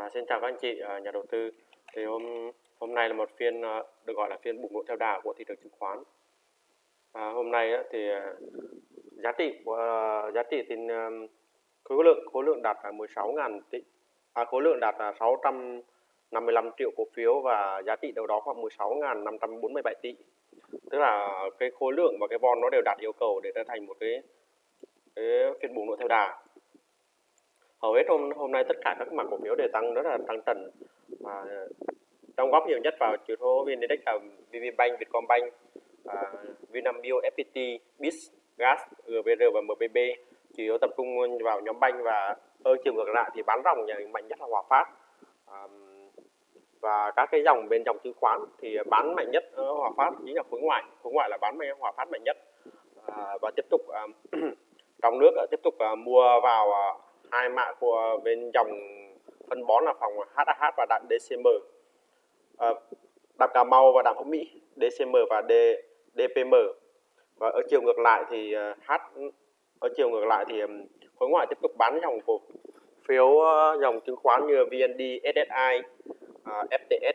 À, xin chào các anh chị à, nhà đầu tư. Thì hôm hôm nay là một phiên à, được gọi là phiên bùng nổ theo đà của thị trường chứng khoán. À, hôm nay á, thì à, giá trị của à, giá trị thì à, khối lượng khối lượng đạt là 16.000 tỷ à, khối lượng đạt là 655 triệu cổ phiếu và giá trị đâu đó khoảng 16.547 tỷ. Tức là cái khối lượng và cái von nó đều đạt yêu cầu để trở thành một cái, cái phiên bùng nổ theo đà hầu hết hôm hôm nay tất cả các mặt cổ phiếu đều tăng rất là tăng trần và đóng góp nhiều nhất vào chỉ số vn index là VPBank, Vietcombank, à, Vinamilk, FPT, BIS, Gas, GVR và MBB chủ yếu tập trung vào nhóm banh và ở chiều ngược lại thì bán ròng nhà mạnh nhất là Hòa Phát. À, và các cái dòng bên dòng chứng khoán thì bán mạnh nhất ở Hòa Phát chính là khối ngoại. Khối ngoại là bán mạnh Hòa Phát mạnh nhất. À, và tiếp tục à, trong nước ờ, tiếp tục à, mua vào ờ, hai mã của bên dòng phân bón là phòng HAH và đạm DCM à, đạm Cà Mau và đạm hữu Mỹ DCM và D, DPM và ở chiều ngược lại thì à, H ở chiều ngược lại thì khối ngoại tiếp tục bán dòng cổ phiếu ờ, dòng chứng khoán như VND, SSI, à, FTS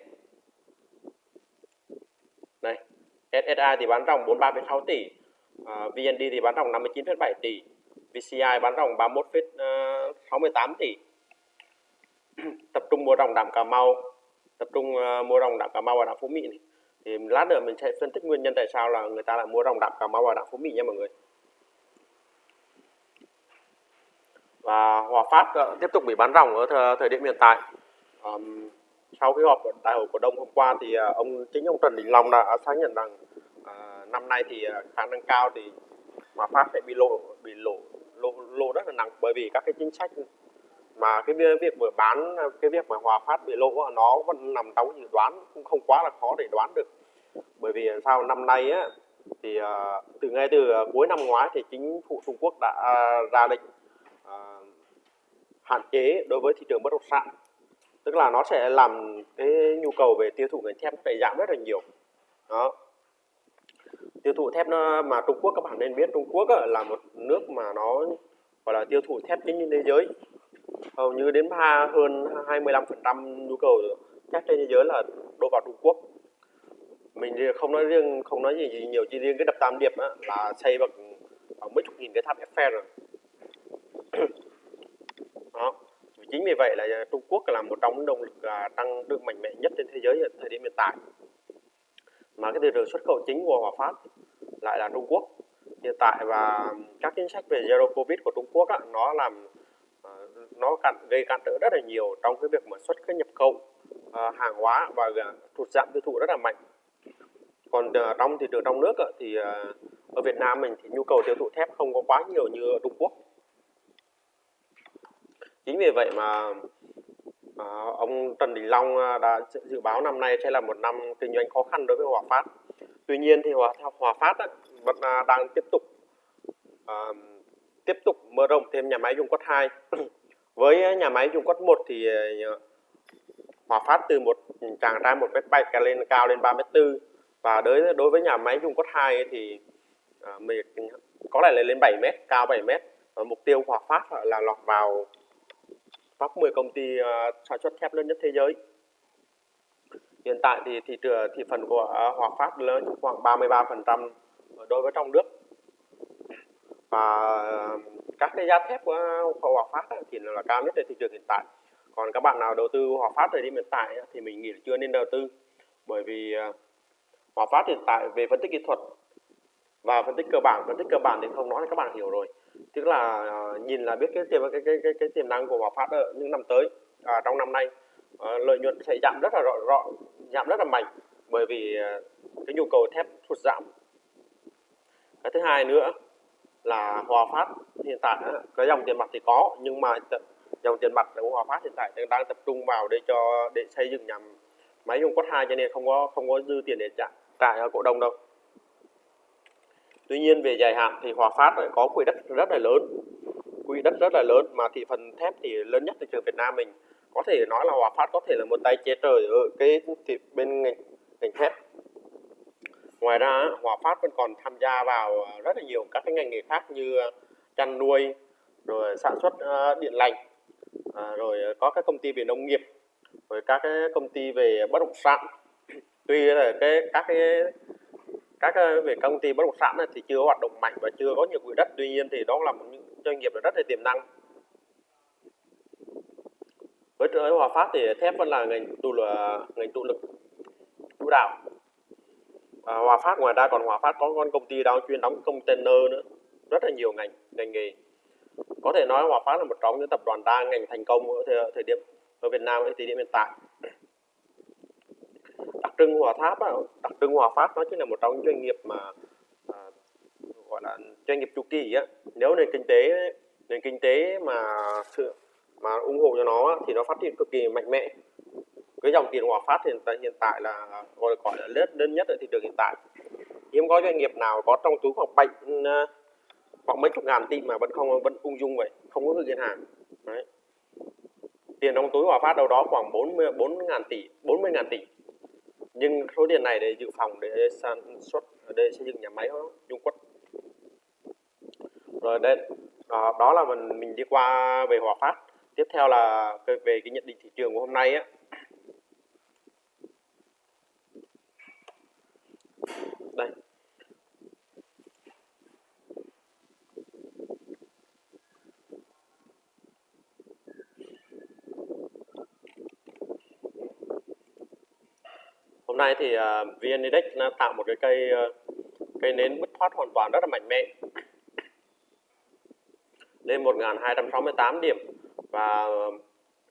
này SSI thì bán dòng 43,6 tỷ à, VND thì bán dòng 59,7 tỷ. VCI bán ròng 31,68 ờ, tỷ. Tập trung mua ròng đạm Cà Mau tập trung ờ, mua ròng đạm Cà Mau và đạm Phú Mỹ này. thì lát nữa mình sẽ phân tích nguyên nhân tại sao là người ta lại mua ròng đạm Cà Mau và đạm Phú Mỹ nha mọi người. Và Hòa Phát ờ, tiếp tục bị bán ròng ở thời, thời điểm hiện tại. Um, sau khi họp đại hội cổ đông hôm qua thì ông chính ông Trần Đình Long đã xác nhận rằng uh, năm nay thì khả năng cao thì Hòa Phát sẽ bị lộ bị lộ lỗ lỗ rất là nặng bởi vì các cái chính sách mà cái việc mở bán, cái việc mà hòa phát bị lỗ nó vẫn nằm trong dự đoán, cũng không quá là khó để đoán được. Bởi vì sao, năm nay á, thì ờ, từ ngay từ cuối năm ngoái thì chính phủ Trung Quốc đã à, ra lệnh ờ, hạn chế đối với thị trường bất động sản. Tức là nó sẽ làm cái nhu cầu về tiêu thụ ngành thép phải giảm rất là nhiều. Đó tiêu thụ thép nó mà Trung Quốc các bạn nên biết Trung Quốc là một nước mà nó gọi là tiêu thụ thép chính trên thế giới. Hầu như đến ba hơn 25% nhu cầu thép trên thế giới là đổ vào Trung Quốc. Mình không nói riêng không nói gì, gì nhiều chỉ riêng. Cái đập Tam Điệp á, là xây bằng mấy chục nghìn cái tháp Eiffel rồi. Đó. Chính vì vậy là Trung Quốc là một trong những động lực à, tăng trưởng mạnh mẽ nhất trên thế giới thời điểm hiện tại mà cái thị trường xuất khẩu chính của Hòa Phát lại là Trung Quốc. Hiện tại và các chính sách về zero covid của Trung Quốc á, nó làm ờ, nó cản, gây cản trở rất là nhiều trong cái việc mà xuất cái nhập khẩu uh, hàng hóa và thụt giảm tiêu thụ rất là mạnh. Còn uh, trong thị trường trong nước thì uh, ở Việt Nam mình thì nhu cầu tiêu thụ thép không có quá nhiều như ở Trung Quốc. Chính vì vậy mà À, ông Trần Đình Long ờ, đã dự báo năm nay sẽ là một năm kinh doanh khó khăn đối với Hòa Phát. Tuy nhiên thì Hòa, Hòa Phát ấy, vẫn à, đang tiếp tục à, tiếp tục mở rộng thêm nhà máy dung quất 2. với nhà máy dung quất 1 thì ờ, Hòa Phát từ một chàng trai một mét bảy lên cao lên 3 mét tư và đối đối với nhà máy dung quất 2 thì à, mình có lẽ là lên 7 mét cao 7 mét và mục tiêu Hòa Phát là lọt vào top 10 công ty uh, sản xuất thép lớn nhất thế giới. Hiện tại thì thị trường thị phần của uh, Hòa Phát lớn khoảng 33% đối với trong nước. Và uh, ờ, các cái giá thép của Hòa Phát thì là cao nhất trên thị trường hiện tại. Còn các bạn nào đầu tư Hòa Phát thời điểm hiện tại thì mình nghĩ là chưa nên đầu tư bởi vì uh, Hòa Phát hiện tại về phân tích kỹ thuật và phân tích cơ bản phân tích cơ bản thì không nói thì các bạn hiểu rồi tức là ờ, nhìn là biết cái tiềm cái cái cái, cái tiềm năng của Hòa Phát ở những năm tới à, trong năm nay. À, lợi nhuận sẽ giảm rất là rõ, rõ giảm rất là mạnh bởi vì ờ, cái nhu cầu thép sụt giảm. Cái thứ hai nữa là Hòa Phát hiện tại cái dòng tiền mặt thì có nhưng mà dòng tiền mặt của Hòa Phát hiện tại đang tập trung vào để cho để xây dựng nhà máy dùng quất hai cho nên không có không có dư tiền để trả trả cổ đông đâu. Tuy nhiên về dài hạn thì Hòa Phát lại có quỹ đất rất là lớn, quỹ đất rất là lớn mà thị phần thép thì lớn nhất thị trường Việt Nam mình có thể nói là Hòa Phát có thể là một tay che trời ở cái thị, bên ngành, ngành thép. Ngoài ra Hòa Phát vẫn còn tham gia vào rất là nhiều các cái ngành nghề khác như ờ, chăn nuôi, rồi sản xuất ờ, điện lạnh, à, rồi có các công ty về nông nghiệp rồi các cái công ty về bất động sản tuy là cái các cái các ờ, về công ty bất động sản thì chưa hoạt động mạnh và chưa có nhiều quỹ đất. Tuy nhiên thì đó là một những doanh nghiệp rất là tiềm năng. Với với Hòa Phát thì thép vẫn là ngành trụ là ngành trụ lực chủ đạo. À, Hòa Phát ngoài ra còn Hòa Phát có con công ty đang chuyên đóng container nữa. Rất là nhiều ngành ngành nghề. Có thể nói Hòa Phát là một trong những tập đoàn đa ngành thành công ở thời, thời điểm ở Việt Nam ở thời điểm hiện tại trưng Hòa Tháp đặc trưng Hòa Phát nó chính là một trong những doanh nghiệp mà à, gọi là doanh nghiệp chu kỳ á. Nếu nền kinh tế nền kinh tế mà sự mà ủng hộ cho nó thì nó phát triển cực kỳ mạnh mẽ. Cái dòng tiền Hòa Phát hiện tại hiện tại là gọi là gọi là lớn lớn nhất ở thị trường hiện tại. Hiếm có doanh nghiệp nào có trong túi khoảng bảy khoảng mấy chục ngàn tỷ mà vẫn không vẫn ung dung vậy không có gửi ngân hàng Đấy. tiền trong túi Hòa Phát đâu đó khoảng 40 4 ngàn tỷ 40 ngàn tỷ nhưng số tiền này để dự phòng để sản xuất để xây dựng nhà máy Dung Quất rồi đây đó, đó là mình mình đi qua về Hòa Phát. Tiếp theo là về cái nhận định thị trường của hôm nay á đây hôm nay thì ờ, uh, VN Index nó tạo một cái cây uh, cây nến bứt thoát hoàn toàn rất là mạnh mẽ. Lên 1268 điểm và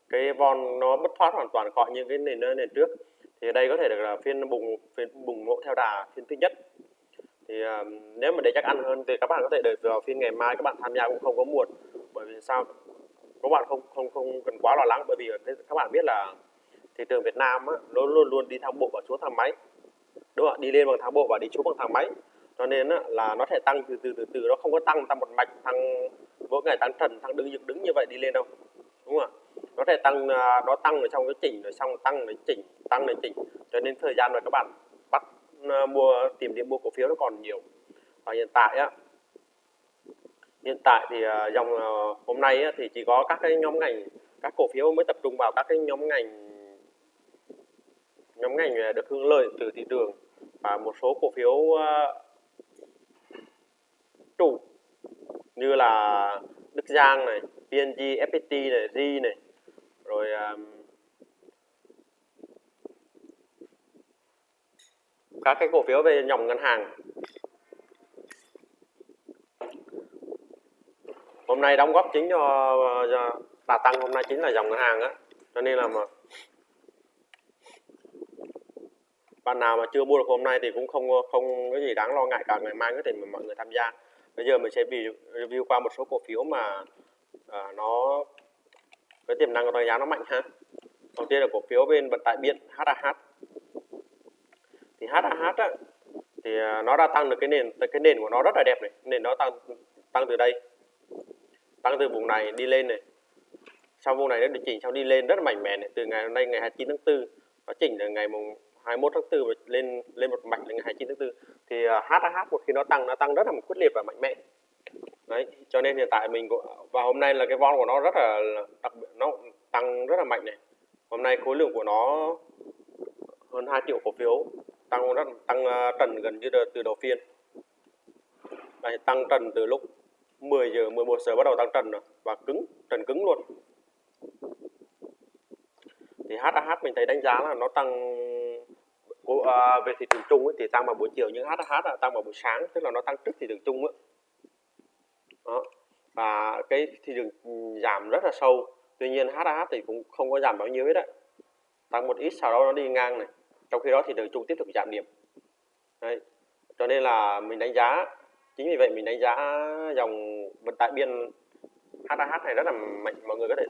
cái von nó bứt thoát hoàn toàn khỏi những cái nền nền trước. Thì đây có thể được là phiên bùng phiên bùng nổ theo đà phiên thứ nhất. Thì uh, nếu mà để chắc ăn hơn thì các bạn có thể đợi vào phiên ngày mai các bạn tham gia cũng không có muộn. Bởi vì sao? Các bạn không không không cần quá lo lắng bởi vì các bạn biết là thị trường Việt Nam á, nó luôn luôn đi thang bộ và xuống thang máy. Đúng không ạ? Đi lên bằng thang bộ và đi xuống bằng thang máy. Cho nên á, là nó sẽ tăng từ từ từ từ nó không có tăng tăng một mạch tăng mỗi ngày tăng trần tăng đứng dựng đứng như vậy đi lên đâu. Đúng không ạ? Nó sẽ tăng à, nó tăng ở trong cái chỉnh rồi xong tăng rồi chỉnh tăng rồi chỉnh. Cho nên thời gian mà các bạn bắt à, mua tìm điểm mua cổ phiếu nó còn nhiều. Và hiện tại á hiện tại thì à, dòng hôm nay á, thì chỉ có các cái nhóm ngành các cổ phiếu mới tập trung vào các cái nhóm ngành nhóm ngành à, được hưởng lợi từ thị trường và một số cổ phiếu à, chủ như là Đức Giang này, PNG, FPT này, Ri này, rồi um, các cái cổ phiếu về dòng ngân hàng. Hôm nay đóng góp chính cho, cho đà tăng hôm nay chính là dòng ngân hàng á. Cho nên là mà bạn nào mà chưa mua được hôm nay thì cũng không không có gì đáng lo ngại cả ngày mai có thể mọi người tham gia. Bây giờ mình sẽ review qua một số cổ phiếu mà à, nó cái tiềm năng của tăng giá nó mạnh ha. Đầu tiên là cổ phiếu bên vận tải biển HAH thì HAH á, thì à, nó đã tăng được cái nền cái nền của nó rất là đẹp này. Nền nó tăng tăng từ đây tăng từ vùng này đi lên này. Sau vùng này nó điều chỉnh sau đi lên rất là mạnh mẽ này. Từ ngày hôm nay ngày 29 tháng 4 nó chỉnh từ ngày mùng 21 tháng 4 và lên lên một mạch là ngày 29 tháng 4 thì à, HAH một khi nó tăng nó tăng rất là quyết liệt và mạnh mẽ. Đấy cho nên hiện tại mình và hôm nay là cái vol của nó rất là đặc biệt nó tăng rất là mạnh này. Hôm nay khối lượng của nó hơn 2 triệu cổ phiếu tăng rất tăng à, trần gần như từ đầu phiên. Đấy, tăng trần từ lúc 10 giờ 11 giờ bắt đầu tăng trần rồi và cứng trần cứng luôn. Thì HAH mình thấy đánh giá là nó tăng à, về thị trường chung ấy, thì tăng vào buổi chiều nhưng HAH là tăng vào buổi sáng tức là nó tăng trước thị trường chung đó. và cái thị trường giảm rất là sâu tuy nhiên HAH thì cũng không có giảm bao nhiêu hết đấy. Tăng một ít sau đó nó đi ngang này. Trong khi đó thì trường chung tiếp tục giảm điểm. Đấy. cho nên là mình đánh giá chính vì vậy mình đánh giá dòng vận tải biên HAH này rất là mạnh mọi người có thể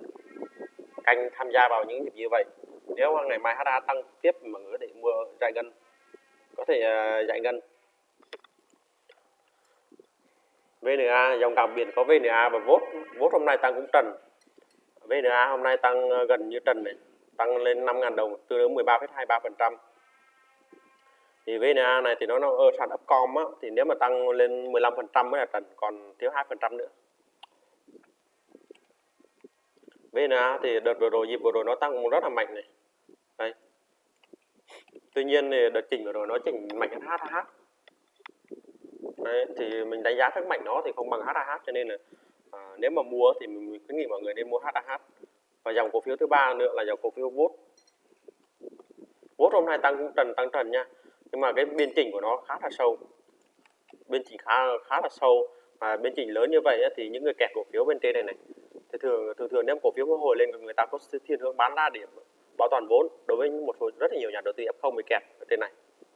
canh tham gia vào những dịp như vậy nếu ngày mai HA tăng tiếp mà người để mua giải ngân có thể dài giải ngân VNA dòng đặc biệt có VNA và vốt vốt hôm nay tăng cũng trần. VNA hôm nay tăng à, gần như trần này tăng lên 5.000 đồng tương đương 13,23% thì VNA này thì nó, nó ở sàn Upcom á, thì nếu mà tăng lên 15% mới là trần còn thiếu 2% nữa. VNA thì đợt vừa rồi dịp vừa rồi nó tăng rất là mạnh này tuy nhiên thì đợt chỉnh vừa rồi nó chỉnh mạnh hơn HH Đấy, thì mình đánh giá các mạnh nó thì không bằng HAH cho nên là à, nếu mà mua thì mình khuyến nghị mọi người nên mua HAH và dòng cổ phiếu thứ ba nữa là dòng cổ phiếu VOT VOT hôm nay tăng cũng trần tăng trần nha. Nhưng mà cái biên chỉnh của nó khá là sâu. Biên chỉnh khá khá là sâu. Và biên chỉnh lớn như vậy thì những người kẹt cổ phiếu bên trên này này thì thường thường thường nếu cổ phiếu có hồi lên người ta có thiên hướng bán ra điểm bảo toàn vốn đối với một số rất là nhiều nhà đầu tư F0 bị kẹt ở trên này.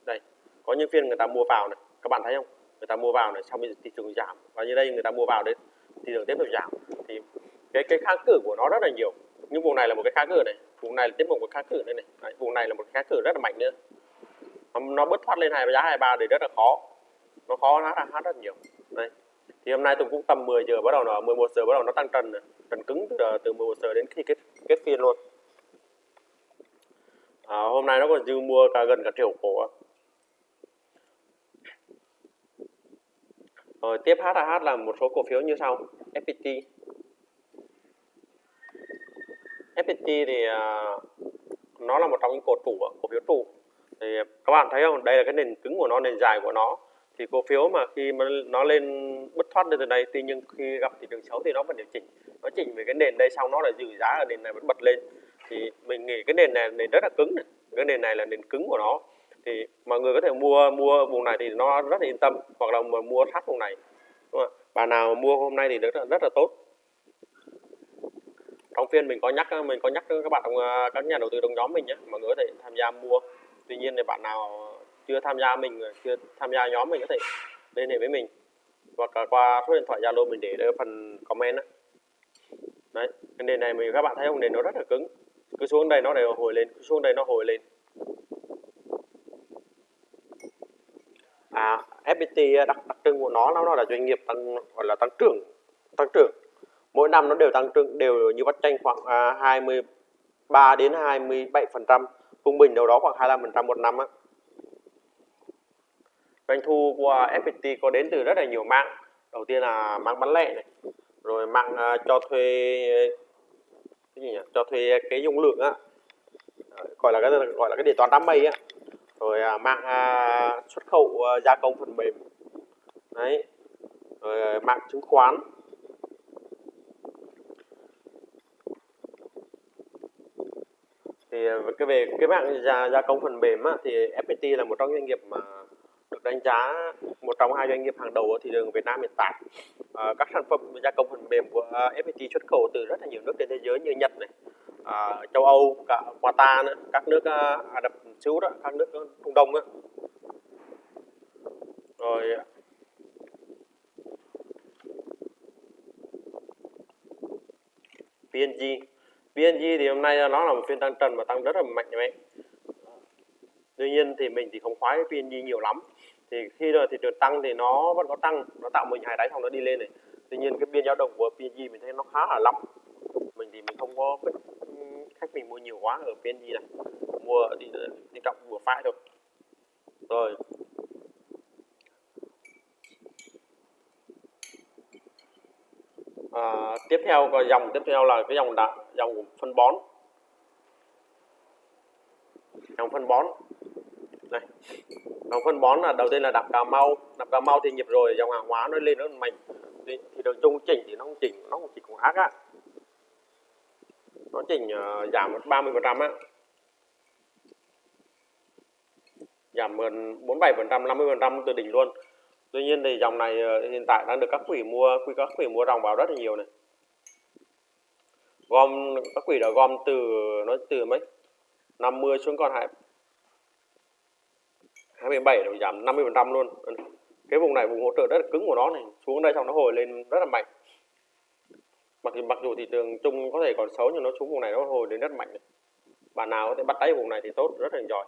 Đây có những phiên người ta mua vào này các bạn thấy không? Người ta mua vào này xong bây giờ thị trường giảm và như đây người ta mua vào đấy thị trường tiếp tục giảm. Thì cái cái kháng cự của nó rất là nhiều nhưng vùng này là một cái kháng cự này vùng này là tiếp một cái kháng cự đây này. Đấy, vùng này là một kháng cự rất là mạnh nữa. Nó, nó bứt thoát lên hai giá 23 thì rất là khó nó khó nó hát rất nhiều. Đây thì hôm nay tôi cũng tầm 10 giờ bắt đầu nó 11 giờ bắt đầu nó tăng trần trần cứng từ từ 11 giờ đến khi kết kết phiên luôn à, hôm nay nó còn dư mua cả gần cả triệu cổ rồi tiếp HAH là một số cổ phiếu như sau. FPT FPT thì à, nó là một trong những cổ trụ cổ phiếu trụ. Thì các bạn thấy không? Đây là cái nền cứng của nó nền dài của nó. Thì cổ phiếu mà khi mà nó lên bứt thoát lên từ đây tuy nhiên khi gặp thị trường xấu thì nó vẫn điều chỉnh. Nó chỉnh về cái nền đây xong nó lại giữ giá ở nền này vẫn bật lên thì mình nghĩ cái nền này nền rất là cứng này. cái nền này là nền cứng của nó. Thì mọi người có thể mua mua vùng này thì nó rất là yên tâm hoặc là mà mua sát vùng này. Đúng không? bà nào mua hôm nay thì rất là, rất là tốt. Trong phiên mình có nhắc mình có nhắc các bạn à, các nhà đầu tư trong nhóm mình nhé. Mọi người có thể tham gia mua. Tuy nhiên thì bạn nào chưa tham gia mình chưa tham gia nhóm mình có thể liên hệ với mình. Hoặc là qua số điện thoại zalo mình để ở phần comment đó. đấy cái nền này mình các bạn thấy không? Nền nó rất là cứng cứ xuống đây nó đều hồi lên cứ xuống đây nó hồi lên. À FPT đặc đặc trưng của nó nó là doanh nghiệp tăng gọi là tăng trưởng tăng trưởng. Mỗi năm nó đều tăng trưởng đều như bắt tranh khoảng à, 23 đến 27 phần trăm trung bình đâu đó khoảng 25 phần trăm một năm á. Doanh thu của FPT có đến từ rất là nhiều mạng. Đầu tiên là mạng bán lẻ này rồi mạng uh, cho thuê cái gì nhỉ? Cho thuê cái dung lượng á. Gọi là cái gọi là cái điện toán đám mây á. Rồi à, mạng à, xuất khẩu à, gia công phần mềm. Đấy. Rồi à, mạng chứng khoán. Thì à, cái về cái mạng gia, gia công phần mềm á, thì FPT là một trong doanh nghiệp mà được đánh giá một trong hai doanh nghiệp hàng đầu ở thị trường Việt Nam hiện tại. À, các sản phẩm gia công phần mềm của à, FPT xuất khẩu từ rất là nhiều nước trên thế giới như Nhật này, à, châu Âu, cả Qatar nữa, các nước à, Ả Rập Xê Út, các nước Trung Đông nữa. Rồi à, PNG PNG thì hôm nay nó là một phiên tăng trần và tăng rất là mạnh mẽ tuy nhiên thì mình thì không khoái PNG nhiều lắm thì khi rồi thị trường tăng thì nó vẫn có tăng nó tạo mình hai đáy xong nó đi lên này. Tuy nhiên cái biên dao động của PNG mình thấy nó khá là lắm. Mình thì mình không có khách mình mua nhiều quá ở PNG này mua thì đi trọng vừa phải thôi. Rồi. À, tiếp theo có dòng tiếp theo là cái dòng đạm dòng phân bón. Dòng phân bón. Đây dòng phân bón là đầu tiên là đạm cà mau đạm cà mau thì nhịp rồi dòng hàng hóa nó lên nó mạnh. Thì, thì đường chung chỉnh thì nó không chỉnh nó không chỉ cũng ác á. Nó chỉnh uh, giảm 30 phần trăm á. Giảm gần 47 phần trăm 50 phần trăm từ đỉnh luôn. Tuy nhiên thì dòng này uh, hiện tại đang được các quỹ mua quy các quỹ mua dòng vào rất là nhiều này. Gom các quỹ đã gom từ nó từ mấy? 50 xuống còn hai 27 nó giảm 50 phần trăm luôn. Cái vùng này, vùng hỗ trợ rất là cứng của nó này. Xuống đây xong nó hồi lên rất là mạnh. Mặc dù mặc dù thị trường chung có thể còn xấu, nhưng nó xuống vùng này nó hồi đến rất mạnh. Này. bạn nào có thể bắt đáy vùng này thì tốt, rất là giỏi.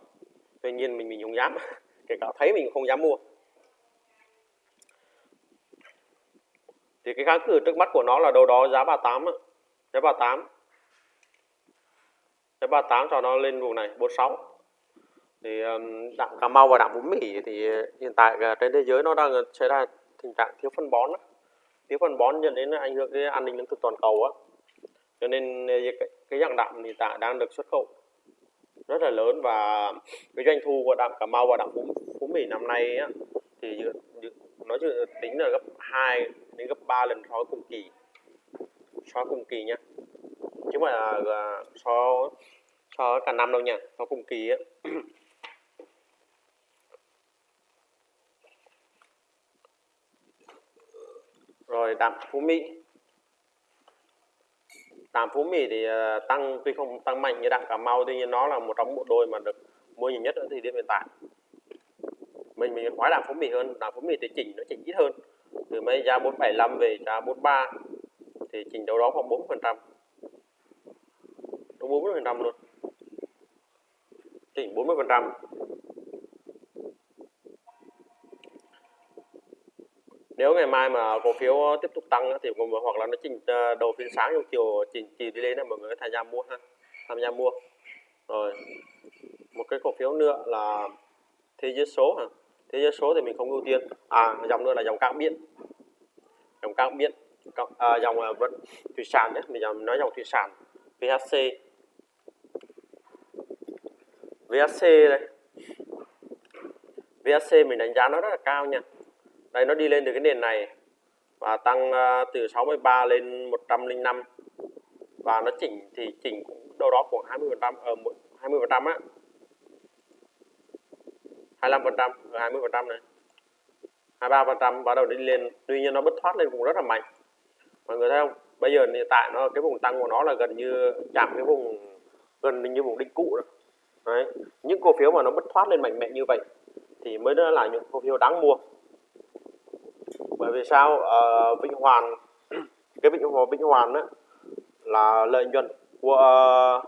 Tuy nhiên mình mình không dám. Kể cả thấy mình không dám mua. Thì cái kháng cự trước mắt của nó là đâu đó giá 38 á. giá 38 giá 38 cho nó lên vùng này 46 thì đạm Cà Mau và đạm Bún Mỉ thì hiện tại ờ, trên thế giới nó đang ờ, xảy ra tình trạng thiếu phân bón thiếu phân bón dẫn đến ảnh hưởng cái an ninh lương thực toàn cầu á. Cho nên ờ, cái, cái dạng đạm hiện tại đang được xuất khẩu rất là lớn và cái doanh thu của đạm Cà Mau và đạm Phú, bún Mỹ năm nay á, thì nói chứ tính là gấp 2 đến gấp 3 lần so với cùng kỳ so với cùng kỳ nhá chứ mà là so so với cả năm đâu nha so cùng kỳ á. rồi, đạm Phú Mỹ. Đạm Phú Mỹ thì ờ, tăng, tuy không tăng mạnh như đạm Cà Mau, tuy nhiên nó là một trong bộ đôi mà được mua nhiều nhất ở thời điểm hiện tại. Mình mình khoái đạm Phú Mỹ hơn. Đạm Phú Mỹ thì chỉnh, nó chỉnh ít hơn. Từ mấy giá 475 về giá 43 thì chỉnh đâu đó khoảng 4 phần trăm. Đúng 40 phần trăm luôn. Chỉnh 40 phần trăm. Nếu ngày mai mà cổ phiếu tiếp tục tăng thì hoặc là nó chỉnh ờ, đầu phiên sáng trong chiều chỉnh chỉ đi lên là mọi người tham gia mua ha tham gia mua. Rồi một cái cổ phiếu nữa là thế giới số hả? Thế giới số thì mình không ưu tiên. À dòng nữa là dòng cảng biển. Dòng cảng biển à, dòng à, vận vẫn thủy sản đấy mình nói dòng thủy sản VHC VHC đây. VHC mình đánh giá nó rất là cao nha đây nó đi lên từ cái nền này và tăng uh, từ 63 lên 105 và nó chỉnh thì chỉnh cũng đâu đó khoảng 20 phần trăm ờ, ở 20 phần trăm á. 25 phần trăm ừ, 20 phần trăm này. 23 phần trăm bắt đầu đi lên. Tuy nhiên nó bứt thoát lên cũng rất là mạnh. Mọi người thấy không? Bây giờ hiện tại nó cái vùng tăng của nó là gần như chạm cái vùng gần như vùng đỉnh cũ rồi. Đấy. những cổ phiếu mà nó bứt thoát lên mạnh mẽ như vậy thì mới là những cổ phiếu đáng mua bởi vì sao? Ờ, ở Vĩnh Hoàn cái Vĩnh Hoàn Vĩnh Hoàn đó là lợi nhuận của ờ,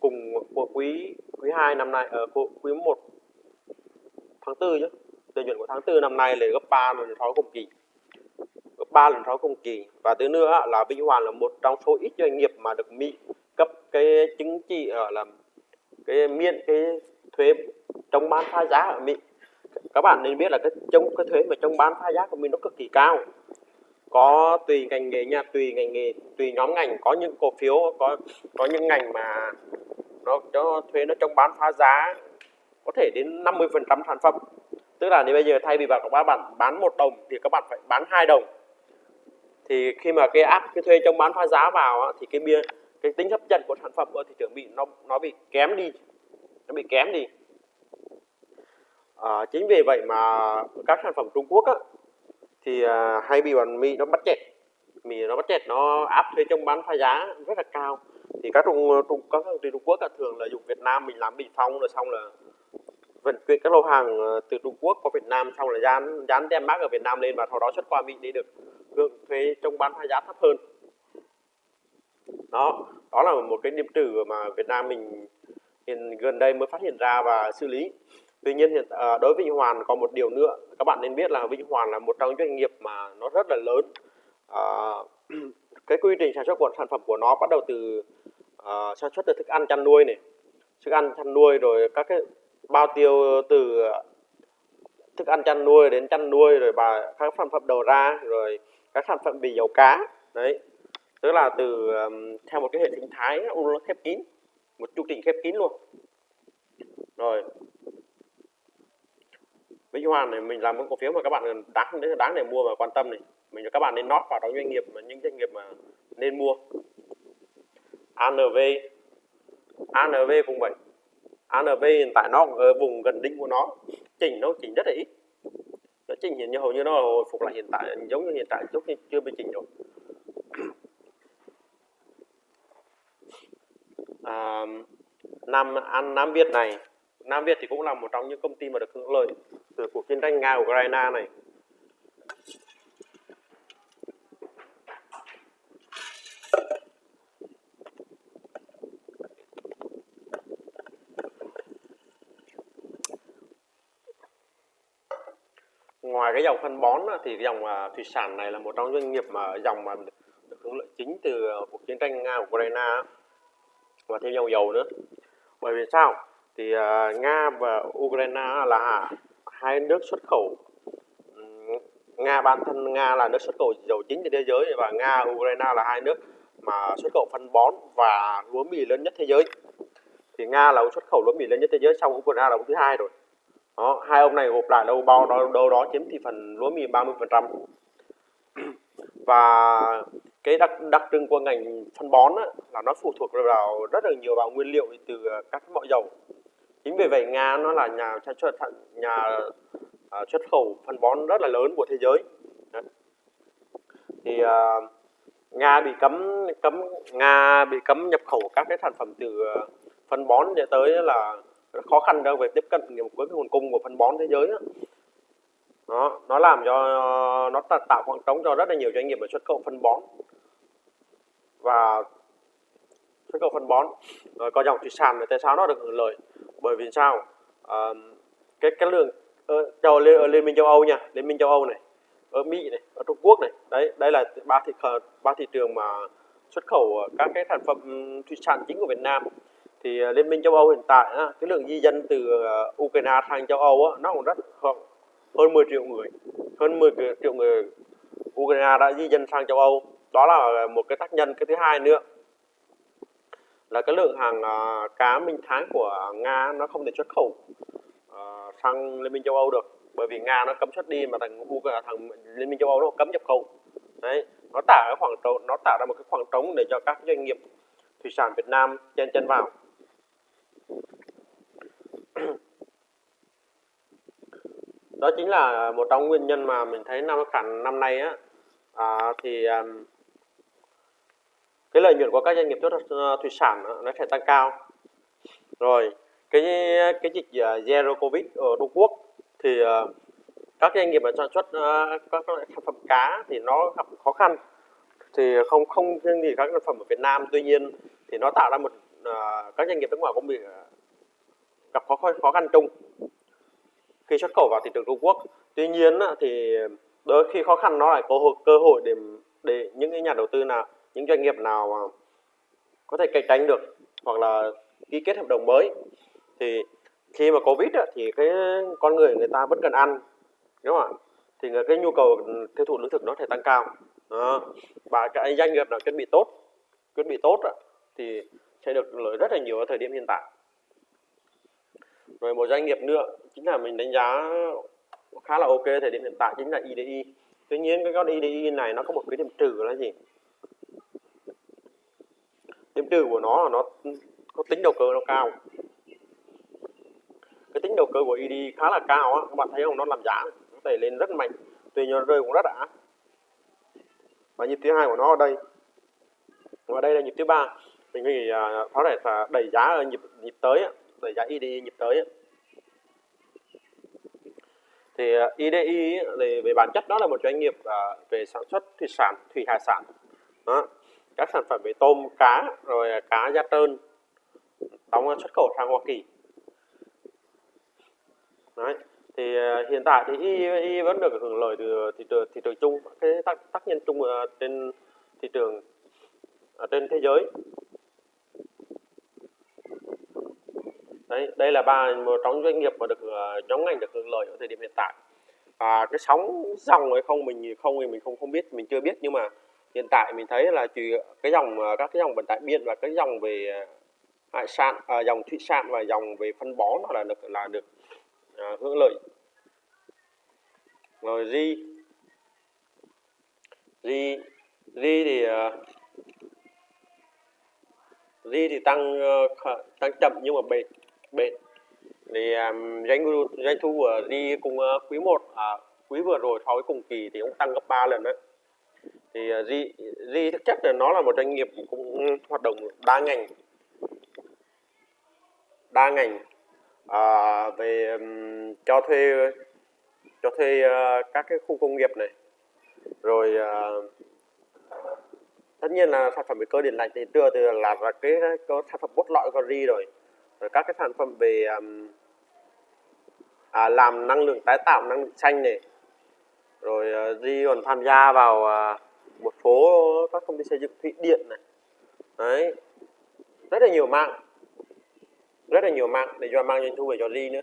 cùng của quý quý 2 năm nay ờ, ở uh, quý 1 tháng 4 chứ lợi nhuận của tháng 4 năm nay là gấp 3 lần so cùng kỳ. Gấp 3 lần so cùng kỳ. Và thứ nữa là Vĩnh Hoàn là một trong số ít doanh nghiệp mà được Mỹ cấp cái chứng chỉ ở là cái miễn cái thuế trong bán phá giá ở Mỹ các bạn nên biết là cái trong cái thuế mà trong bán phá giá của mình nó cực kỳ cao. Có tùy ngành nghề nha, tùy ngành nghề, tùy nhóm ngành. Có những cổ phiếu, có có những ngành mà nó cho thuế nó trong bán phá giá có thể đến 50 phần trăm sản phẩm. Tức là nếu bây giờ thay vì bạn, các bạn bán một đồng thì các bạn phải bán hai đồng. Thì khi mà cái áp cái thuế trong bán phá giá vào thì cái bia, cái tính hấp dẫn của sản phẩm ở thị trường bị nó nó bị kém đi, nó bị kém đi à, chính vì vậy mà các sản phẩm Trung Quốc á, thì à, hay bị bọn Mỹ nó bắt chẹt. Mỹ nó bắt chẹt nó áp thuế trong bán phá giá rất là cao. Thì các Trung Trung các công ty Trung Quốc thường là dùng Việt Nam mình làm bình phong rồi xong là vận chuyển các lô hàng ờ, từ Trung Quốc qua Việt Nam xong là dán dán tem mác ở Việt Nam lên và sau đó xuất qua Mỹ để được hưởng thuế trong bán phá giá thấp hơn. Đó đó là một cái điểm trừ mà Việt Nam mình hiện gần đây mới phát hiện ra và xử lý tuy nhiên hiện à, đối với Vĩnh Hoàn có một điều nữa. Các bạn nên biết là Vĩnh Hoàn là một trong doanh nghiệp mà nó rất là lớn. À, cái quy trình sản xuất của sản phẩm của nó bắt đầu từ à, sản xuất từ thức ăn chăn nuôi này. Thức ăn chăn nuôi rồi các cái bao tiêu từ thức ăn chăn nuôi đến chăn nuôi rồi và các sản phẩm đầu ra rồi các sản phẩm bì dầu cá. Đấy. Tức là từ um, theo một cái hệ sinh thái nó khép kín một chu trình khép kín luôn. Rồi Vĩnh Hoàn này mình làm một cổ phiếu mà các bạn đáng đáng để mua và quan tâm này mình cho các bạn nên nót vào trong doanh nghiệp mà những doanh nghiệp mà nên mua. ANV ANV cũng vậy. ANV hiện tại nó ở vùng gần đỉnh của nó chỉnh nó chỉnh rất là ít. Nó chỉnh hiện như hầu như nó hồi phục lại hiện tại giống như hiện tại lúc chưa bị chỉnh rồi. À, Nam An Nam Việt này Nam Việt thì cũng là một trong những công ty mà được hưởng lợi từ cuộc chiến tranh Nga Ukraine này. Ngoài cái dòng phân bón thì dòng à, thủy sản này là một trong doanh nghiệp mà dòng mà được hưởng lợi chính từ à, cuộc chiến tranh Nga Ukraine và thêm dòng dầu nữa. Bởi vì sao? Thì uh, Nga và Ukraine là hai nước xuất khẩu. Nga bản thân Nga là nước xuất khẩu dầu chính trên thế giới và Nga Ukraine là hai nước mà xuất khẩu phân bón và lúa mì lớn nhất thế giới. Thì Nga là xuất khẩu lúa mì lớn nhất thế giới sau Ukraine là ông thứ hai rồi. Đó hai ông này gộp lại đâu bao đâu, đâu đó chiếm thị phần lúa mì 30 phần trăm. Và cái đặc đặc trưng của ngành phân bón á, là nó phụ thuộc vào rất là nhiều vào nguyên liệu từ các loại dầu chính vì vậy nga nó là nhà sản xuất nhà uh, xuất khẩu phân bón rất là lớn của thế giới Đấy. thì uh, nga bị cấm cấm nga bị cấm nhập khẩu các cái sản phẩm từ à, phân bón để tới là khó khăn trong việc tiếp cận với cái nguồn cung của phân bón thế giới đó. đó nó làm cho nó tạo khoảng trống cho rất là nhiều doanh nghiệp ở xuất khẩu phân bón và xuất khẩu phân bón. Rồi có dòng thủy sản tại sao nó được hưởng lợi? Bởi vì sao? À, cái cái lượng ờ, ở, châu ở liên minh châu Âu nha liên minh châu Âu này ở Mỹ này ở Trung Quốc này đấy đây là ba thị ba thị trường mà xuất khẩu các cái sản phẩm thủy sản chính của Việt Nam. Thì ờ, liên minh châu Âu hiện tại cái lượng di dân từ ờ, Ukraine sang châu Âu nó cũng rất hơn 10 triệu người hơn 10 triệu người Ukraine đã di dân sang châu Âu. Đó là một cái tác nhân. Cái thứ hai nữa là cái lượng hàng uh, cá minh tháng của Nga nó không thể xuất khẩu uh, sang Liên minh châu Âu được. Bởi vì Nga nó cấm xuất đi mà thằng Ukraine à, thằng Liên minh châu Âu nó cấm nhập khẩu. Đấy nó tạo cái khoảng trống nó tạo ra một cái khoảng trống để cho các doanh nghiệp thủy sản Việt Nam chen chân vào. Đó chính là một trong nguyên nhân mà mình thấy năm khả năm nay á. À, thì um, cái lợi nhuận của các doanh nghiệp xuất ờ, thủy sản nó sẽ tăng cao. Rồi, cái cái dịch ờ, zero covid ở Trung Quốc thì ờ, các doanh nghiệp sản xuất các các sản phẩm cá thì nó gặp khó khăn. Thì không không riêng gì các sản phẩm ở Việt Nam, tuy nhiên thì nó tạo ra một các doanh nghiệp nước ngoài cũng bị gặp khó khó khăn chung khi xuất khẩu vào thị trường Trung Quốc. Tuy nhiên thì đôi khi khó khăn nó lại có cơ hội để để những cái nhà đầu tư nào những doanh nghiệp nào có thể cạnh tranh được hoặc là ký kết hợp đồng mới. Thì khi mà covid thì cái con người người ta vẫn cần ăn, đúng không ạ? Thì cái nhu cầu tiêu thụ lương thực nó thể tăng cao. Đó. và cái doanh nghiệp nào chuẩn bị tốt, chuẩn bị tốt thì sẽ được lợi rất là nhiều ở thời điểm hiện tại. Rồi một doanh nghiệp nữa, chính là mình đánh giá khá là ok thời điểm hiện tại, chính là IDI tuy nhiên cái con IDI này nó có một cái điểm trừ là gì? Điểm trừ của nó là nó có tính đầu cơ nó cao. Cái tính đầu cơ của ED khá là cao á, các bạn thấy không? Nó làm giá nó đẩy lên rất mạnh, tuy nhiên rơi cũng rất đã. Và nhịp thứ hai của nó ở đây. Và đây là nhịp thứ ba. Mình nghĩ à, có thể là đẩy giá ở nhịp nhịp tới đẩy giá ED nhịp tới thì à, IDI thì về bản chất đó là một doanh nghiệp à, về sản xuất thủy sản, thủy hải sản. Đó các sản phẩm về tôm cá rồi cá da trơn đóng xuất khẩu sang Hoa Kỳ Đấy. thì ờ, hiện tại thì y, y vẫn được hưởng lợi từ thị trường thị trường chung cái tác, tác nhân chung ờ, trên thị trường ở trên thế giới Đấy, đây là ba một trong doanh nghiệp mà được ờ, nhóm ngành được hưởng lợi ở thời điểm hiện tại à, cái sóng dòng hay không mình không thì mình không không biết mình chưa biết nhưng mà hiện tại mình thấy là chỉ cái dòng à, các cái dòng vận tải biển và cái dòng về à, hải sản à, dòng thủy sản và dòng về phân bón nó là được là được à, hưởng lợi. Rồi ri ri ri thì uh, ri thì tăng tăng chậm nhưng mà bền bền. Thì um, doanh doanh thu của ri cùng uh, quý 1 à, quý vừa rồi so với cùng kỳ thì cũng tăng gấp 3 lần đấy thì ờ, Ri, Ri thực chất là nó là một doanh nghiệp cũng hoạt động đa ngành. Đa ngành. À, về um, cho thuê cho thuê uh, các cái khu công nghiệp này. Rồi uh, tất nhiên là sản phẩm về cơ điện lạnh thì đưa từ là, là cái có sản phẩm bốt lõi của Ri rồi. Rồi các cái sản phẩm về um, à, làm năng lượng tái tạo năng lượng xanh này. Rồi uh, Ri còn tham gia vào uh, một số các công ty xây dựng thụy điện này. Đấy. Rất là nhiều mạng. Rất là nhiều mạng để cho mang doanh thu về cho ri nữa.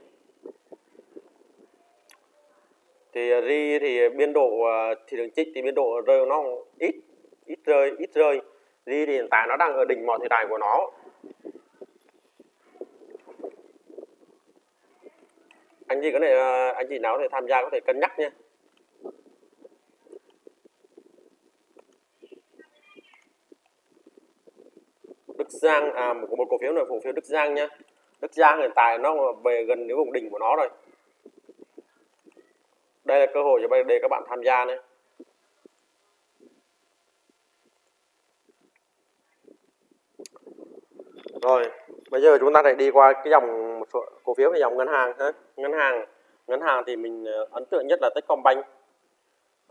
Thì à, ri thì biên độ à, thị trường trích thì biên độ rơi nó ít ít rơi ít rơi. Ri thì hiện tại nó đang ở đỉnh mọi thời đại của nó. Anh chị có thể à, anh chị nào có thể tham gia có thể cân nhắc nhé Đức Giang à một, một cổ phiếu này cổ phiếu Đức Giang nhá. Đức Giang hiện tại nó về gần đến vùng đỉnh của nó rồi. Đây là cơ hội cho để các bạn tham gia này rồi bây giờ chúng ta lại đi qua cái dòng một số cổ phiếu về dòng ngân hàng ha. Ngân hàng ngân hàng thì mình à, ấn tượng nhất là Techcombank.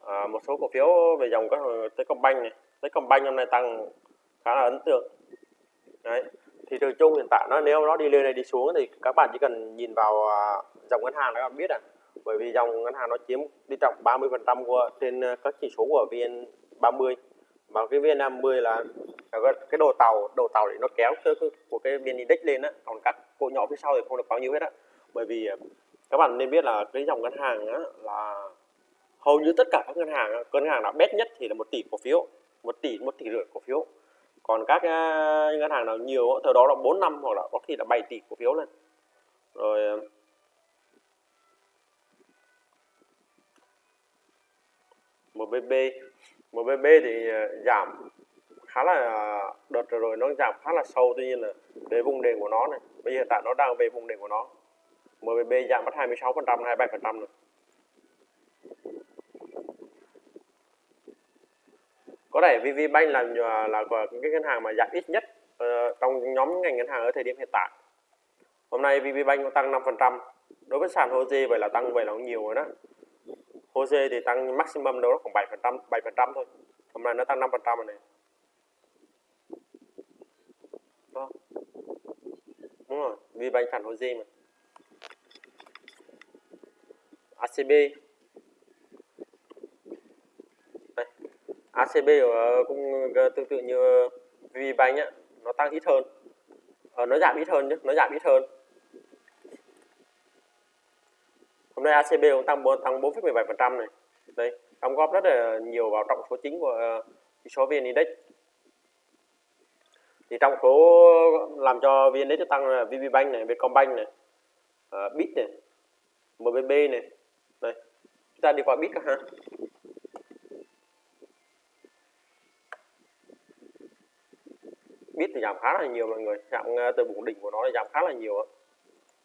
À, một số cổ phiếu về dòng các Techcombank này. Techcombank hôm nay tăng khá là ấn tượng đấy thị trường chung hiện tại nó nếu nó đi lên này đi xuống thì các bạn chỉ cần nhìn vào à, dòng ngân hàng các bạn biết à. Bởi vì dòng ngân hàng nó chiếm đi trọng 30 phần trăm của trên à, các chỉ số của vn 30 mà cái vn 50 là cái đồ tàu đồ tàu để nó kéo cái, của cái vn index lên á. Còn các cổ nhỏ phía sau thì không được bao nhiêu hết á. Bởi vì à, các bạn nên biết là cái dòng ngân hàng á, là hầu như tất cả các ngân hàng ngân hàng nào bét nhất thì là một tỷ cổ phiếu một tỷ một tỷ rưỡi cổ phiếu còn các ờ, ngân hàng nào nhiều thời đó là 4 năm hoặc là có khi là 7 tỷ cổ phiếu lên. Rồi ờ, MBB MBB thì ờ, giảm khá là đợt rồi nó giảm khá là sâu, tuy nhiên là về vùng đỉnh của nó này, bây giờ hiện tại nó đang về vùng đỉnh của nó. MBB giảm mất 26 phần trăm 27 phần trăm rồi. Có thể VPBank là là cái ngân hàng mà giảm ít nhất uh, trong nhóm ngành ngân hàng ở thời điểm hiện tại. Hôm nay VPBank cũng tăng 5 phần trăm. Đối với sàn HOSE vậy là tăng vậy là cũng nhiều rồi đó. HOSE thì tăng maximum đâu đó khoảng 7 phần trăm 7 phần trăm thôi. Hôm nay nó tăng 5 phần trăm rồi này đó. đúng rồi VPBank sàn HOSE mà. ACB ACB cũng ờ, tương tự như VBank ấy, nó tăng ít hơn à, nó giảm ít hơn nhé nó giảm ít hơn hôm nay ACB cũng tăng tăng 4,17% này đây đóng góp rất là nhiều vào trọng số chính của ờ, chỉ số VN Index thì trong số làm cho VN Index tăng là VPBank này, Vietcombank này, uh, Bit này, MBB này. Đây. Chúng ta đi qua Bit ha. Bit thì giảm khá là nhiều mọi người. Giảm ờ, từ vùng đỉnh của nó thì giảm khá là nhiều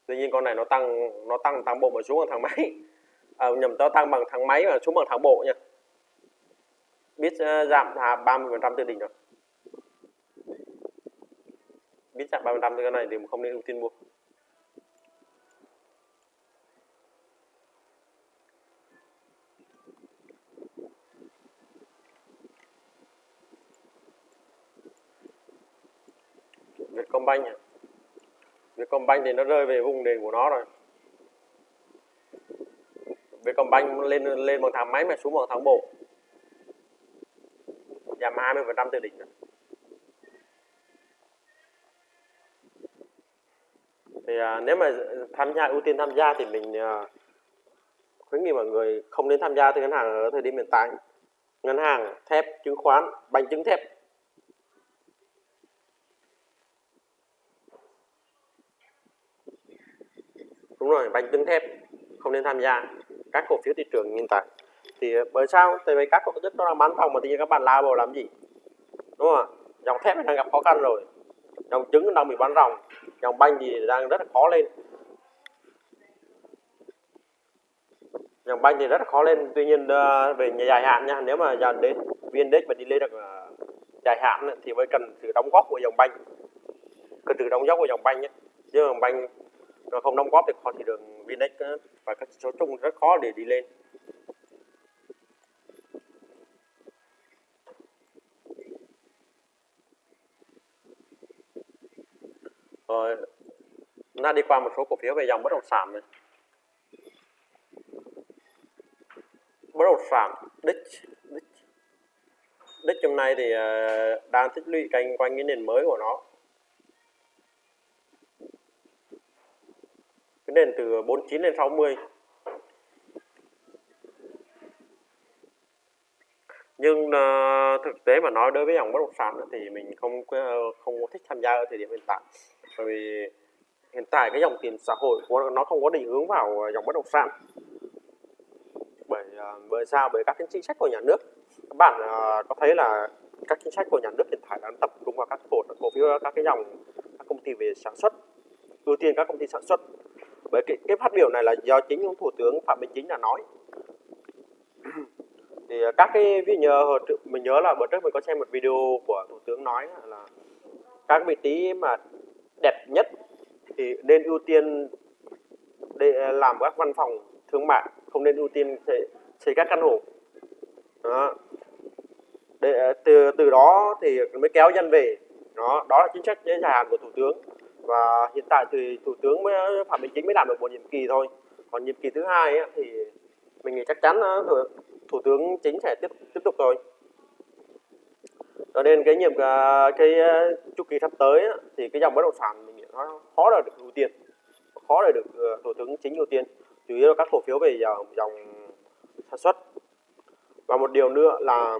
tuy nhiên con này nó tăng nó tăng thang bộ mà xuống bằng thang máy. À, nhầm tao tăng bằng thang máy và xuống bằng thang bộ nha. Bit ờ, giảm à, 30 phần trăm từ đỉnh rồi. Bit giảm 30 phần trăm từ cái này thì không nên ưu tiên mua Vietcombank à. Vietcombank thì nó rơi về vùng đỉnh của nó rồi. Vietcombank lên lên bằng thang máy mà xuống bằng thang bộ. Giảm 20 phần trăm từ đỉnh rồi. thì à, nếu mà tham gia ưu tiên tham gia thì mình à, khuyến nghị mọi người không nên tham gia từ ngân hàng ở thời điểm hiện tại. Ngân hàng thép chứng khoán bánh chứng thép. Đúng rồi bánh thép, không nên tham gia. Các cổ phiếu thị trường hiện tại thì ờ, bởi sao? Tại vì các cổ phiếu nó đang bán phòng mà thì nhiên các bạn lao vào làm gì? Đúng không dòng thép đang gặp khó khăn rồi. Dòng trứng đang bị bán ròng. Dòng banh thì đang rất là khó lên. Dòng banh thì rất là khó lên. Tuy nhiên ờ, về dài hạn nha, nếu mà dần đến viên đích mà đi lên được ờ, dài hạn thì mới cần sự đóng góp của dòng banh. Cần sự đóng góp của dòng banh nhé. Chứ dòng banh nó không đóng góp thì vào thị trường Vinex và ờ, các số chung rất khó để đi lên. Rồi chúng ta đi qua một số cổ phiếu về dòng bất động sản này. Bất động sản đích đích. Đích trong nay thì ờ, đang tích lũy canh quanh cái nền mới của nó. Cái nền từ 49 lên 60 nhưng uh, thực tế mà nói đối với dòng bất động sản thì mình không ờ, không thích tham gia ở thời điểm hiện tại. Bởi vì hiện tại cái dòng tiền xã hội của nó không có định hướng vào dòng bất động sản. Bởi ờ, bởi sao? Bởi các cái chính sách của nhà nước. Các bạn có thấy là các chính sách của nhà nước hiện tại đang tập trung vào các cổ cổ phiếu các cái dòng các công ty về sản xuất ưu tiên các công ty sản xuất bởi cái, cái phát biểu này là do chính ông thủ tướng phạm minh chính là nói. Thì à, các cái ví dụ ờ, mình nhớ là bữa trước mình có xem một video của thủ tướng nói là các vị trí mà đẹp nhất thì nên ưu tiên để à, làm các văn phòng thương mại không nên ưu tiên xây, các căn hộ. Đó. Để, à, từ từ đó thì mới kéo dân về. Đó đó là chính sách dài hạn của thủ tướng và hiện tại thì thủ tướng mới phạm minh chính mới làm được một nhiệm kỳ thôi. Còn nhiệm kỳ thứ hai ấy, thì mình nghĩ chắc chắn ờ, thủ tướng chính sẽ tiếp tiếp tục thôi cho nên cái nhiệm ờ, cái ờ, chu kỳ sắp tới thì cái dòng bất động sản mình nghĩ nó khó là được ưu tiên khó là được thủ tướng chính ưu tiên. Chủ yếu là các cổ phiếu về dòng, dòng sản xuất. Và một điều nữa là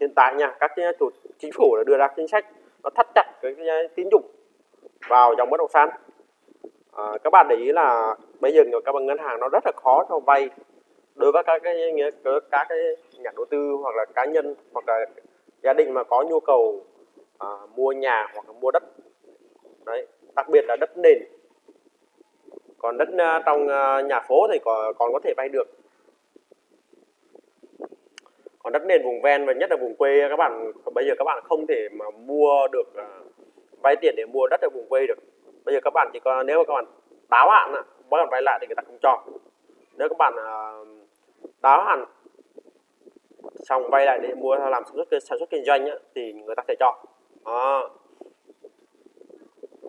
hiện tại nha các chủ chính phủ đã đưa ra chính sách nó thắt chặt cái, cái tín dụng vào dòng bất động sản. À, các bạn để ý là bây giờ các ngân hàng nó rất là khó cho vay đối với các cái các cái nhà đầu tư hoặc là cá nhân hoặc là gia đình mà có nhu cầu à, mua nhà hoặc là mua đất. Đấy đặc biệt là đất nền. Còn đất uh, trong uh, nhà phố thì còn còn có thể vay được. Còn đất nền vùng ven và nhất là vùng quê các bạn bây giờ các bạn không thể mà mua được uh, vay tiền để mua đất ở vùng quê được. Bây giờ các bạn chỉ có nếu mà các bạn đáo hạn á các bạn vay lại thì người ta không cho. Nếu các bạn ờ, đáo hạn xong vay lại để mua làm sản xuất sản xuất kinh doanh á, thì người ta sẽ cho. Đó.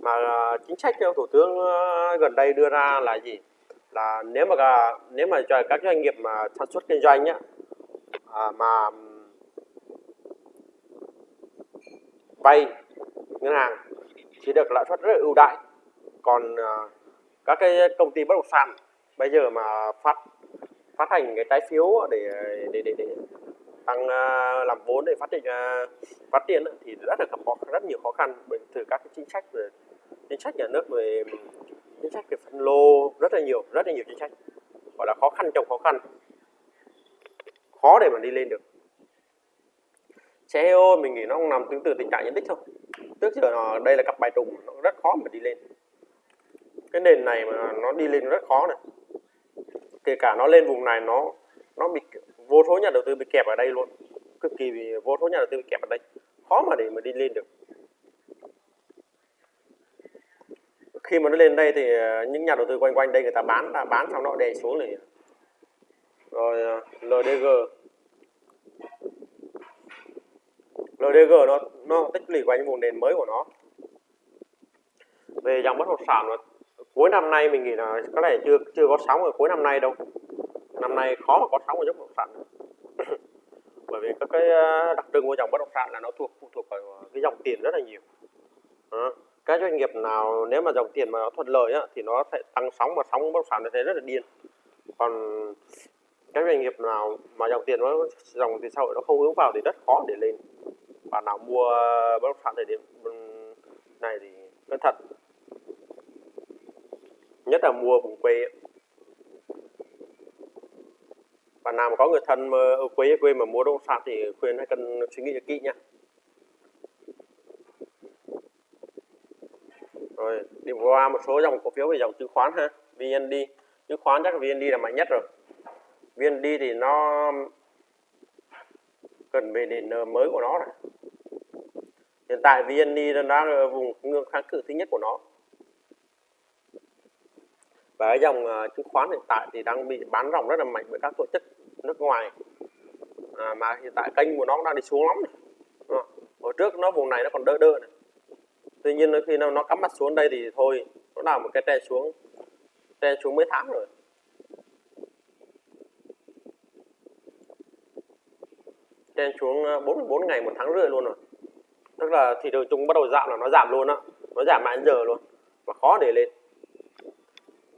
mà ờ, chính sách của thủ tướng ờ, gần đây đưa ra là gì? Là nếu mà nếu mà cho các doanh nghiệp mà sản xuất kinh doanh á, à, mà vay ngân hàng chỉ được lãi suất rất là ưu đãi. Còn uh, các cái công ty bất động sản bây giờ mà phát phát hành cái trái phiếu để để để, để tăng uh, làm vốn để phát triển uh, phát triển thì rất là gặp khó rất nhiều khó khăn bởi từ các cái chính sách về chính sách nhà nước về chính sách về phân lô rất là nhiều rất là nhiều chính sách gọi là khó khăn trong khó khăn. Khó để mà đi lên được. Xe mình nghĩ nó nằm tương tự tình trạng nhận tích thôi trước giờ nó, đây là cặp bài trùng, nó rất khó mà đi lên. Cái nền này mà nó đi lên rất khó này. Kể cả nó lên vùng này, nó nó bị vô số nhà đầu tư bị kẹp ở đây luôn. Cực kỳ bị, vô số nhà đầu tư bị kẹp ở đây. Khó mà để mà đi lên được. Khi mà nó lên đây thì ờ, những nhà đầu tư quanh quanh đây người ta bán ta bán xong nó đè xuống này. Rồi ờ, LDG LDG nó nó tích lũy quanh vùng nền mới của nó. Về dòng bất động sản cuối năm nay mình nghĩ là có lẽ chưa chưa có sóng ở cuối năm nay đâu. Năm nay khó mà có sóng ở dòng bất động sản. Bởi vì các cái ờ, đặc trưng của dòng bất động sản là nó thuộc phụ thuộc vào cái dòng tiền rất là nhiều. À, các doanh nghiệp nào nếu mà dòng tiền mà nó thuận lợi á, thì nó sẽ tăng sóng và sóng bất động sản nó sẽ rất là điên. Còn các doanh nghiệp nào mà dòng tiền nó dòng tiền xã hội nó không hướng vào thì rất khó để lên bạn nào mua bất động sản thời điểm này thì cẩn thận. Nhất là mua vùng quê bạn nào mà có người thân mà ở quê ở quê mà mua bất động sản thì khuyên hãy cần suy nghĩ kỹ nhé rồi đi qua một số dòng cổ phiếu về dòng chứng khoán ha. VND chứng khoán chắc là VND là mạnh nhất rồi. VND thì nó cần về nền mới của nó này hiện tại VND đang ở vùng ngưỡng kháng cự thứ nhất của nó. Và cái dòng uh, chứng khoán hiện tại thì đang bị bán ròng rất là mạnh bởi các tổ chức nước ngoài. À, mà hiện tại kênh của nó đang đi xuống lắm này. À, hồi trước nó vùng này nó còn đỡ đỡ này. Tuy nhiên khi nó, nó cắm mặt xuống đây thì thôi nó làm một cái tre xuống tre xuống mấy tháng rồi. Tre xuống à, 44 ngày một tháng rưỡi luôn rồi tức là thị trường chung bắt đầu giảm là nó giảm luôn á. Nó giảm mãi giờ luôn. Mà khó để lên.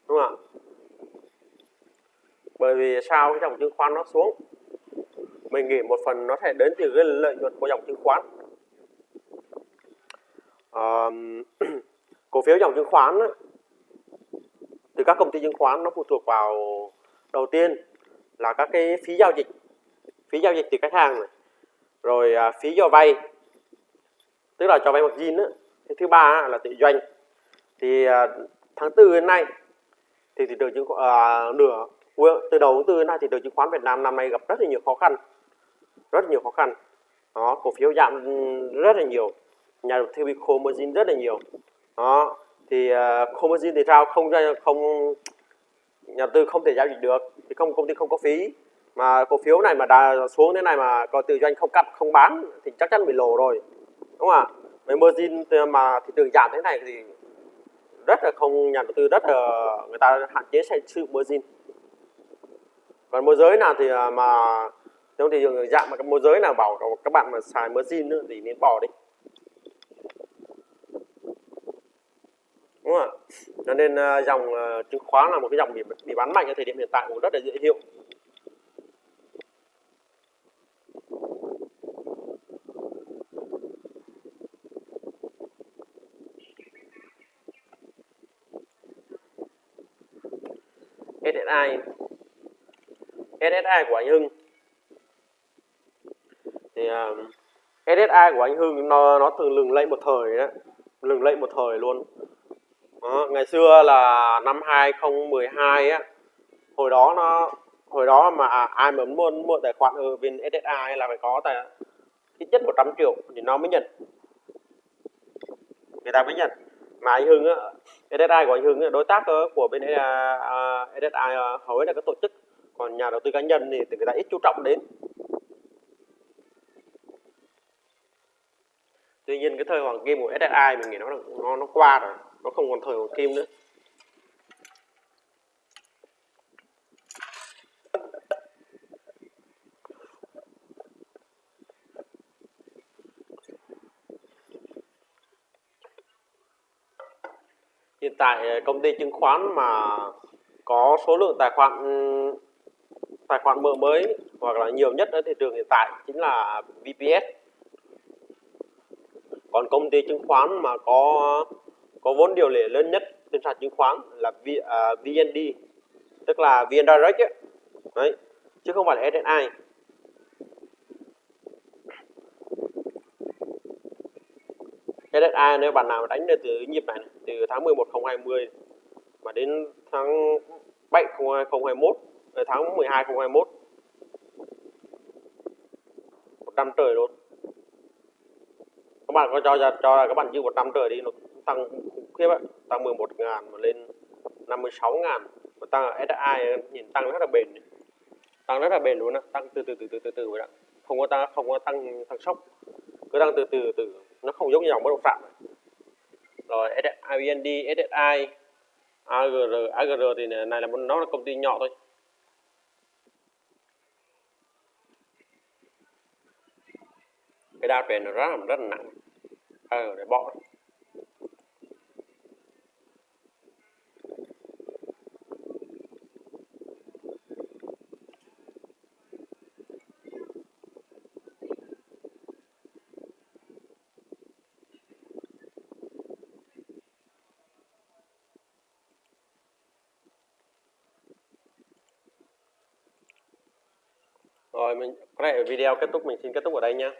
Đúng không ạ? Bởi vì sao cái dòng chứng khoán nó xuống? Mình nghĩ một phần nó sẽ đến từ cái lợi nhuận của dòng chứng khoán. À, cổ phiếu dòng chứng khoán á, từ các công ty chứng khoán nó phụ thuộc vào đầu tiên là các cái phí giao dịch. Phí giao dịch từ khách hàng này. Rồi à, phí cho vay tức là cho vay margin á. Cái thứ ba là tự doanh. Thì à, tháng tư đến nay thì thị trường chứng khoán à, nửa từ đầu tháng tư đến nay thị trường chứng khoán Việt Nam năm nay gặp rất là nhiều khó khăn. Rất là nhiều khó khăn. Đó cổ phiếu giảm rất là nhiều. Nhà đầu tư bị khô margin rất là nhiều. Đó thì à, uh, khô margin thì sao? Không không nhà đầu tư không thể giao dịch được. Thì không công ty không có phí. Mà cổ phiếu này mà đã xuống thế này mà có tự doanh không cắt không bán thì chắc chắn bị lỗ rồi đúng không ạ? Với margin mà thị trường giảm thế này thì rất là không nhà đầu tư rất là người ta hạn chế sử dụng margin. Còn môi giới nào thì à, mà trong thị trường giảm mà cái môi giới nào bảo các bạn mà xài margin nữa thì nên bỏ đi. Đúng không ạ? Cho nên à, dòng à, chứng khoán là một cái dòng bị, bị bán mạnh ở thời điểm hiện tại cũng rất là dễ hiểu. SSI SSI của anh Hưng. Thì à, uh, SSI của anh Hưng nó nó thường lừng lẫy một thời đấy lừng lẫy một thời luôn. Đó, ngày xưa là năm 2012 á hồi đó nó hồi đó mà ai mà muốn mua tài khoản ở bên SSI là phải có tài ít nhất 100 triệu thì nó mới nhận. Người ta mới nhận mà anh Hưng á SSI của anh Hưng là đối tác ờ, của bên SSI à, à, ờ, hầu hết là các tổ chức, còn nhà đầu tư cá nhân thì người ta ít chú trọng đến. Tuy nhiên cái thời hoàng kim của SSI mình nghĩ nó nó nó qua rồi, nó không còn thời hoàng kim nữa. Hiện tại ờ, công ty chứng khoán mà có số lượng tài khoản ừ, tài khoản mở mới hoặc là nhiều nhất ở thị trường hiện tại chính là VPS còn công ty chứng khoán mà có có vốn điều lệ lớn nhất trên sàn chứng khoán là v, à, uh, VND tức là VN Direct ấy. Đấy, chứ không phải là SSI SSI nếu bạn nào đánh được từ nhịp này, này từ tháng 11 2020 mà đến tháng 7 2021 ờ, tháng 12 2021 100 trời luôn. Các bạn có cho ra cho là các bạn dư 100 trời đi nó tăng khủng khiếp ấy tăng 11 ngàn mà lên 56 ngàn. Mà tăng SSI nhìn tăng rất là bền tăng rất là bền luôn á tăng từ từ từ từ từ từ vậy đó. Không có tăng không có tăng tăng sốc. Cứ tăng từ từ từ từ nó không giống như dòng bất động sản. Rồi IVND, SSI, AGR, AGR thì này là nó là công ty nhỏ thôi. Cái đa truyền nó rất là rất là nặng. Ờ để bỏ. Rồi mình có thể video kết thúc mình xin kết thúc ở đây nha.